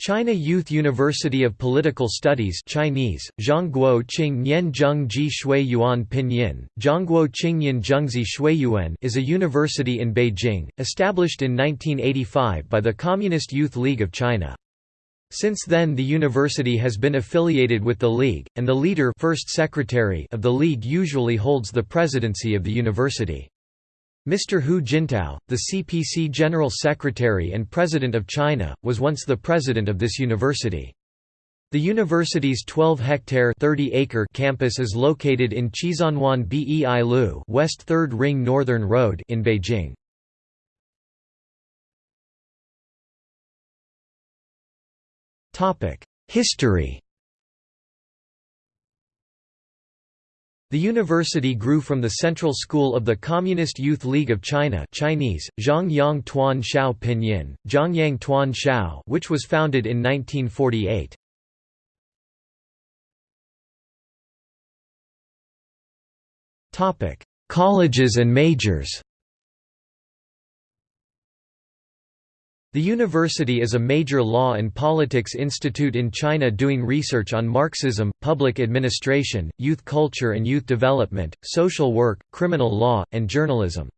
China Youth University of Political Studies Chinese, Zhongguo Qing Nian Zheng Ji Shui Yuan Pinyin, Zhongguo Qingyan Zhengzi Shuiyuan is a university in Beijing, established in 1985 by the Communist Youth League of China. Since then the university has been affiliated with the League, and the leader first secretary of the League usually holds the presidency of the university. Mr. Hu Jintao, the CPC General Secretary and President of China, was once the president of this university. The university's 12-hectare (30-acre) campus is located in Qizhanwan Bei Lu, West 3rd Ring Northern Road in Beijing. History The university grew from the Central School of the Communist Youth League of China Chinese, Tuan Pinyin, Tuan Shao which was founded in 1948. Colleges and majors The university is a major law and politics institute in China doing research on Marxism, public administration, youth culture and youth development, social work, criminal law, and journalism.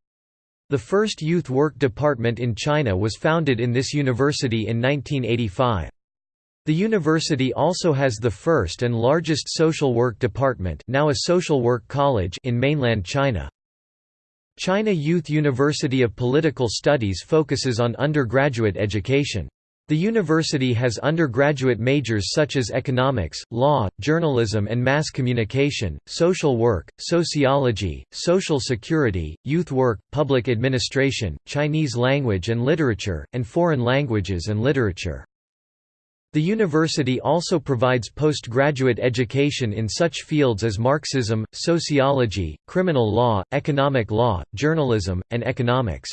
The first youth work department in China was founded in this university in 1985. The university also has the first and largest social work department now a social work college in mainland China. China Youth University of Political Studies focuses on undergraduate education. The university has undergraduate majors such as economics, law, journalism and mass communication, social work, sociology, social security, youth work, public administration, Chinese language and literature, and foreign languages and literature. The university also provides postgraduate education in such fields as Marxism, sociology, criminal law, economic law, journalism, and economics.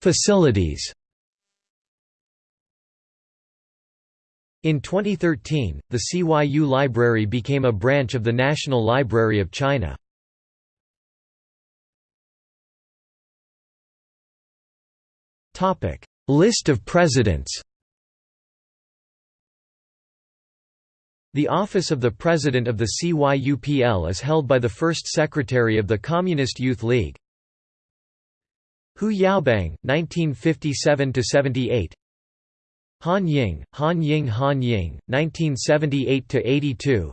Facilities In 2013, the CYU Library became a branch of the National Library of China. List of presidents The office of the President of the CYUPL is held by the first Secretary of the Communist Youth League. Hu Yaobang, 1957–78 Han Ying, Han Ying Han Ying, 1978–82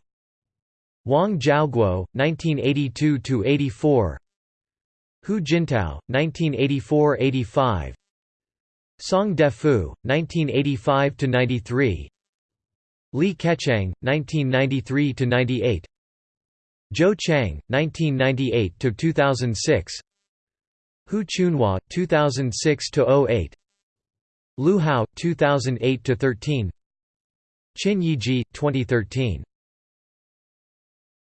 Wang Zhaoguo, 1982–84 Hu Jintao, 1984–85 Song Defu, 1985–93 Li Keqiang, 1993–98 Zhou Qiang, 1998–2006 Hu Chunhua, 2006–08 Lu Hao, 2008–13 Qin Yizhi, 2013